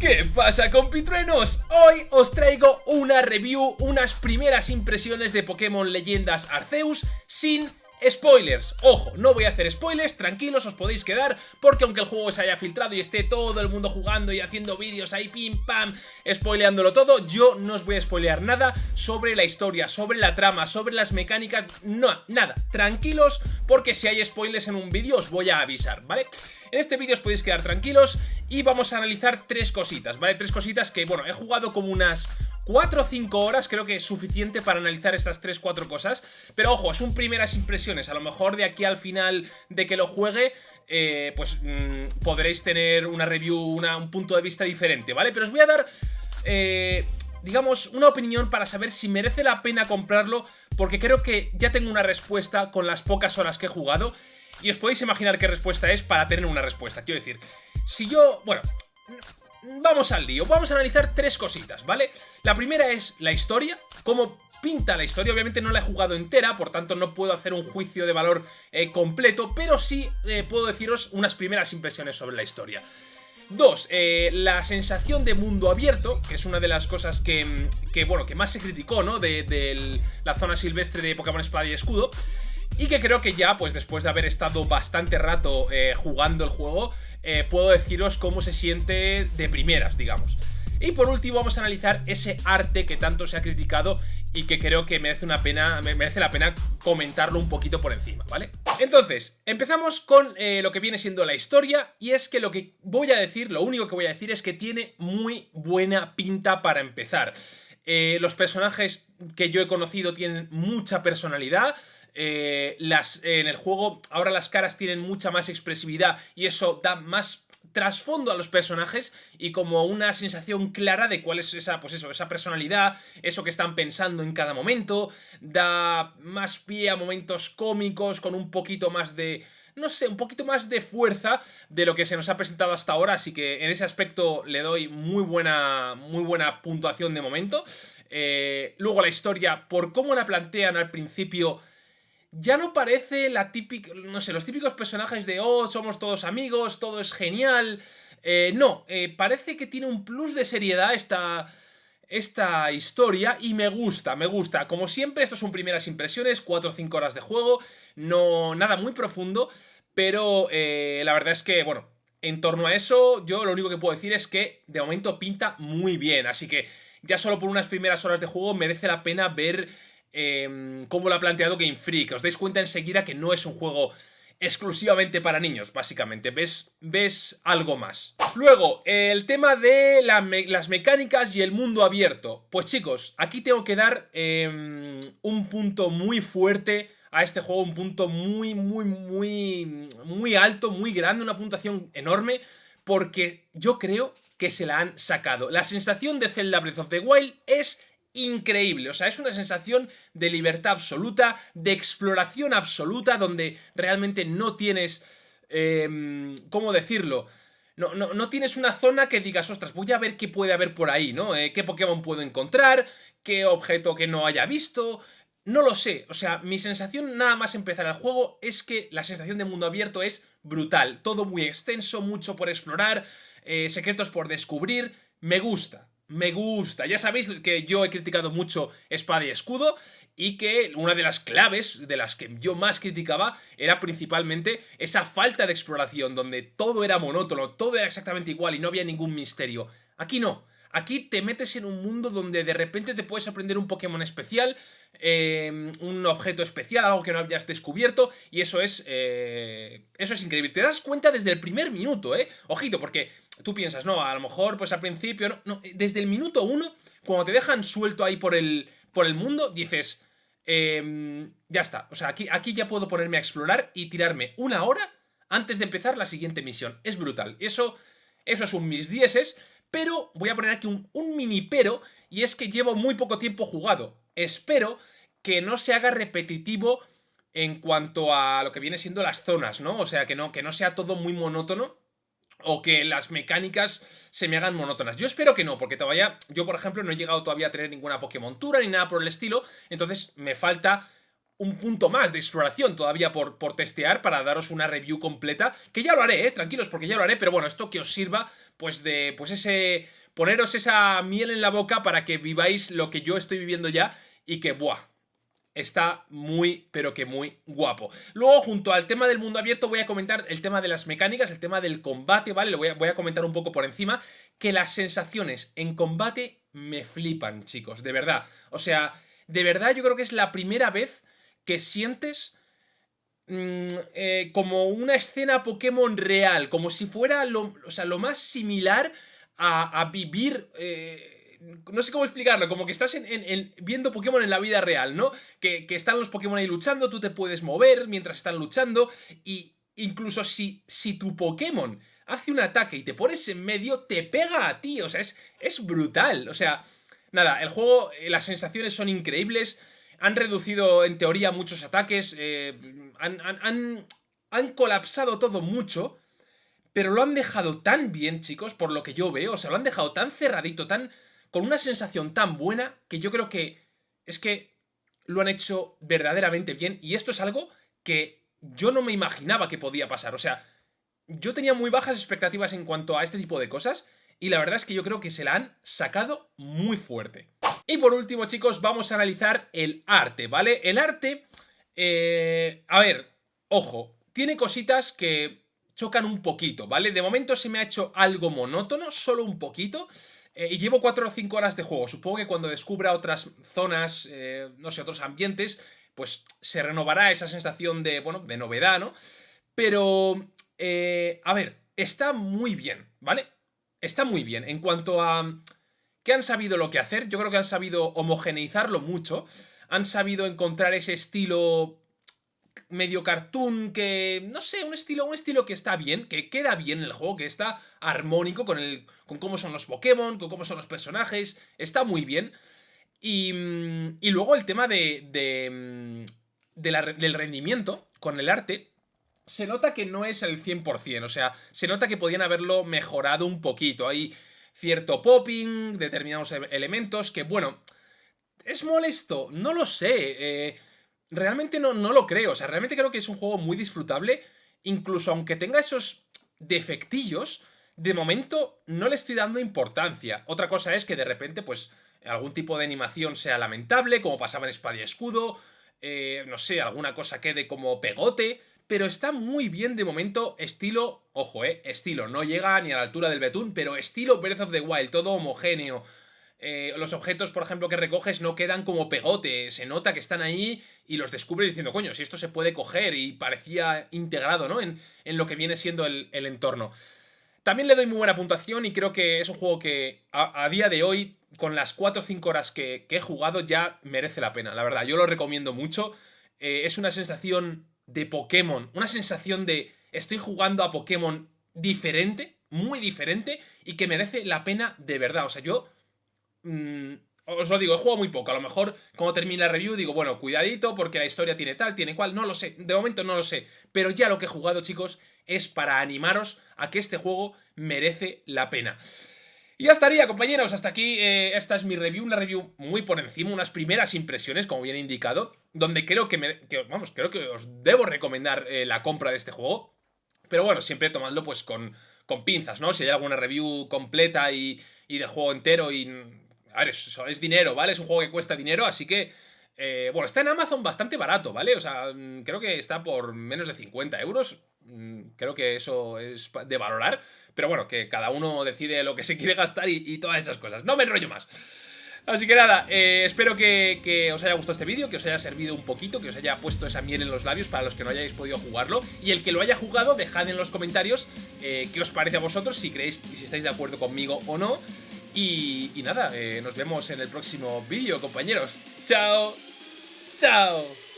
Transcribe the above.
¿Qué pasa compitruenos? Hoy os traigo una review, unas primeras impresiones de Pokémon Leyendas Arceus sin Spoilers, ojo, no voy a hacer spoilers, tranquilos, os podéis quedar, porque aunque el juego se haya filtrado y esté todo el mundo jugando y haciendo vídeos ahí, pim pam, spoileándolo todo, yo no os voy a spoilear nada sobre la historia, sobre la trama, sobre las mecánicas, no, nada, tranquilos, porque si hay spoilers en un vídeo os voy a avisar, ¿vale? En este vídeo os podéis quedar tranquilos y vamos a analizar tres cositas, ¿vale? Tres cositas que, bueno, he jugado como unas 4 o 5 horas creo que es suficiente para analizar estas 3-4 cosas. Pero ojo, son primeras impresiones. A lo mejor de aquí al final de que lo juegue, eh, pues mm, podréis tener una review, un punto de vista diferente, ¿vale? Pero os voy a dar... Eh, digamos, una opinión para saber si merece la pena comprarlo, porque creo que ya tengo una respuesta con las pocas horas que he jugado, y os podéis imaginar qué respuesta es para tener una respuesta. Quiero decir, si yo... Bueno, vamos al lío. Vamos a analizar tres cositas, ¿vale? La primera es la historia, cómo pinta la historia. Obviamente no la he jugado entera, por tanto no puedo hacer un juicio de valor eh, completo, pero sí eh, puedo deciros unas primeras impresiones sobre la historia. Dos, eh, la sensación de mundo abierto, que es una de las cosas que, bueno, que más se criticó, ¿no? De, la zona silvestre de Pokémon Espada y Escudo. Y que creo que ya, pues después de haber estado bastante rato jugando el juego, eh, puedo deciros cómo se siente de primeras, digamos. Y por último vamos a analizar ese arte que tanto se ha criticado y que creo que merece, una pena, merece la pena comentarlo un poquito por encima, ¿vale? Entonces, empezamos con eh, lo que viene siendo la historia y es que lo que voy a decir, lo único que voy a decir es que tiene muy buena pinta para empezar. Eh, los personajes que yo he conocido tienen mucha personalidad, eh, las, en el juego ahora las caras tienen mucha más expresividad y eso da más trasfondo a los personajes y como una sensación clara de cuál es esa, pues eso, esa personalidad, eso que están pensando en cada momento, da más pie a momentos cómicos con un poquito más de no sé, un poquito más de fuerza de lo que se nos ha presentado hasta ahora, así que en ese aspecto le doy muy buena, muy buena puntuación de momento. Eh, luego la historia, por cómo la plantean al principio, ya no parece la típica, no sé, los típicos personajes de, oh, somos todos amigos, todo es genial. Eh, no, eh, parece que tiene un plus de seriedad esta, esta historia y me gusta, me gusta. Como siempre, esto son primeras impresiones, 4 o 5 horas de juego, no nada muy profundo, pero eh, la verdad es que, bueno, en torno a eso, yo lo único que puedo decir es que de momento pinta muy bien, así que ya solo por unas primeras horas de juego merece la pena ver eh, cómo lo ha planteado Game Freak. Os dais cuenta enseguida que no es un juego exclusivamente para niños, básicamente. Ves, ves algo más. Luego, el tema de las mecánicas y el mundo abierto. Pues chicos, aquí tengo que dar em, un punto muy fuerte a este juego, un punto muy, muy, muy, muy alto, muy grande, una puntuación enorme, porque yo creo que se la han sacado. La sensación de Zelda Breath of the Wild es increíble, o sea, es una sensación de libertad absoluta, de exploración absoluta, donde realmente no tienes... Em, ¿Cómo decirlo? No, no, no, tienes una zona que digas, ostras, voy a ver qué puede haber por ahí, ¿no? Eh, ¿Qué Pokémon puedo encontrar? ¿Qué objeto que no haya visto? No lo sé, o sea, mi sensación nada más empezar el juego es que la sensación de mundo abierto es brutal. Todo muy extenso, mucho por explorar, eh, secretos por descubrir, me gusta me gusta. Ya sabéis que yo he criticado mucho Espada y Escudo y que una de las claves de las que yo más criticaba era principalmente esa falta de exploración, donde todo era monótono, todo era exactamente igual y no había ningún misterio. Aquí no. Aquí te metes en un mundo donde de repente te puedes aprender un Pokémon especial, em, un objeto especial, algo que no habías descubierto, y eso es, eh, eso es increíble. Te das cuenta desde el primer minuto, ¿eh? Ojito, porque tú piensas, no, a lo mejor pues al principio, no, no desde el minuto uno, cuando te dejan suelto ahí por el, por el mundo, dices, em, ya está, o sea, aquí, aquí ya puedo ponerme a explorar y tirarme una hora antes de empezar la siguiente misión. Es brutal. Eso, eso es un mis dieces, pero voy a poner aquí un, un mini pero, y es que llevo muy poco tiempo jugado. Espero que no se haga repetitivo en cuanto a lo que viene siendo las zonas, ¿no? O sea, que no, que no sea todo muy monótono o que las mecánicas se me hagan monótonas. Yo espero que no, porque todavía, yo por ejemplo no he llegado todavía a tener ninguna Pokémon Tura ni nada por el estilo, entonces me falta un punto más de exploración todavía por, por testear para daros una review completa, que ya lo haré, ¿eh? tranquilos, porque ya lo haré, pero bueno, esto que os sirva pues de, pues ese, poneros esa miel en la boca para que viváis lo que yo estoy viviendo ya y que, buah, está muy, pero que muy guapo. Luego, junto al tema del mundo abierto, voy a comentar el tema de las mecánicas, el tema del combate, ¿vale? Lo voy a, voy a comentar un poco por encima, que las sensaciones en combate me flipan, chicos, de verdad. O sea, de verdad yo creo que es la primera vez que sientes mm, eh, como una escena Pokémon real, como si fuera lo, o sea, lo más similar a, vivir... Eh, no sé cómo explicarlo, como que estás en, viendo Pokémon en la vida real, ¿no? Que, están los Pokémon ahí luchando, tú te puedes mover mientras están luchando y incluso si, si tu Pokémon hace un ataque y te pones en medio, te pega a ti, o sea, es, es brutal, o sea, nada, el juego, eh, las sensaciones son increíbles, han reducido en teoría muchos ataques, eh, han, han, han colapsado todo mucho, pero lo han dejado tan bien, chicos, por lo que yo veo, o sea, lo han dejado tan cerradito, tan con una sensación tan buena que yo creo que es que lo han hecho verdaderamente bien y esto es algo que yo no me imaginaba que podía pasar. O sea, yo tenía muy bajas expectativas en cuanto a este tipo de cosas y la verdad es que yo creo que se la han sacado muy fuerte. Y por último, chicos, vamos a analizar el arte, ¿vale? El arte, eh, a ver, ojo, tiene cositas que chocan un poquito, ¿vale? De momento se me ha hecho algo monótono, solo un poquito. Eh, y llevo 4 o 5 horas de juego. Supongo que cuando descubra otras zonas, eh, no sé, otros ambientes, pues se renovará esa sensación de, bueno, de novedad, ¿no? Pero, eh, a ver, está muy bien, ¿vale? Está muy bien. En cuanto a que han sabido lo que hacer, yo creo que han sabido homogeneizarlo mucho. Han sabido encontrar ese estilo medio cartoon que, no sé, un estilo, un estilo que está bien, que queda bien en el juego, que está armónico con, el, con cómo son los Pokémon, con cómo son los personajes, está muy bien. Y, mm, y luego el tema de, de, mm, del rendimiento con el arte, se nota que no es el 100%, o sea, se nota que podían haberlo mejorado un poquito. Hay cierto popping, determinados e-, elementos que, bueno, ¿es molesto? No lo sé, eh realmente no, no lo creo. O sea, realmente creo que es un juego muy disfrutable. Incluso aunque tenga esos defectillos, de momento no le estoy dando importancia. Otra cosa es que de repente, pues, algún tipo de animación sea lamentable, como pasaba en Espada y Escudo, eh, no sé, alguna cosa quede como pegote, pero está muy bien de momento, estilo, ojo, eh, estilo, no llega ni a la altura del Betún, pero estilo Breath of the Wild, todo homogéneo, eh, los objetos, por ejemplo, que recoges no quedan como pegote, se nota que están ahí y los descubres diciendo, coño, si esto se puede coger y parecía integrado, ¿no? En, lo que viene siendo el, entorno. También le doy muy buena puntuación y creo que es un juego que a, día de hoy, con las 4 o 5 horas que, he jugado, ya merece la pena, la verdad. Yo lo recomiendo mucho. Eh, es una sensación de Pokémon, una sensación de estoy jugando a Pokémon diferente, muy diferente, y que merece la pena de verdad. O sea, yo Mm, os lo digo, he jugado muy poco. A lo mejor, como termina la review, digo, bueno, cuidadito, porque la historia tiene tal, tiene cual. No lo sé. De momento no lo sé. Pero ya lo que he jugado, chicos, es para animaros a que este juego merece la pena. Y ya estaría, compañeros, hasta aquí eh, esta es mi review, una review muy por encima, unas primeras impresiones, como bien he indicado, donde creo que, vamos, creo que os debo recomendar eh, la compra de este juego, pero bueno, siempre tomadlo pues con, con pinzas, ¿no? Si hay alguna review completa y, y del juego entero y a ver, es dinero, ¿vale? Es un juego que cuesta dinero, así que... Eh, bueno, está en Amazon bastante barato, ¿vale? O sea, mm, creo que está por menos de 50 euros. Mm, creo que eso es de valorar. Pero bueno, que cada uno decide lo que se quiere gastar y, todas esas cosas. No me enrollo más. Así que nada, eh, espero que, os haya gustado este vídeo, que os haya servido un poquito, que os haya puesto esa miel en los labios para los que no hayáis podido jugarlo. Y el que lo haya jugado, dejad en los comentarios eh, qué os parece a vosotros, si creéis y si estáis de acuerdo conmigo o no. Y, nada, eh, nos vemos en el próximo vídeo, compañeros. ¡Chao! ¡Chao!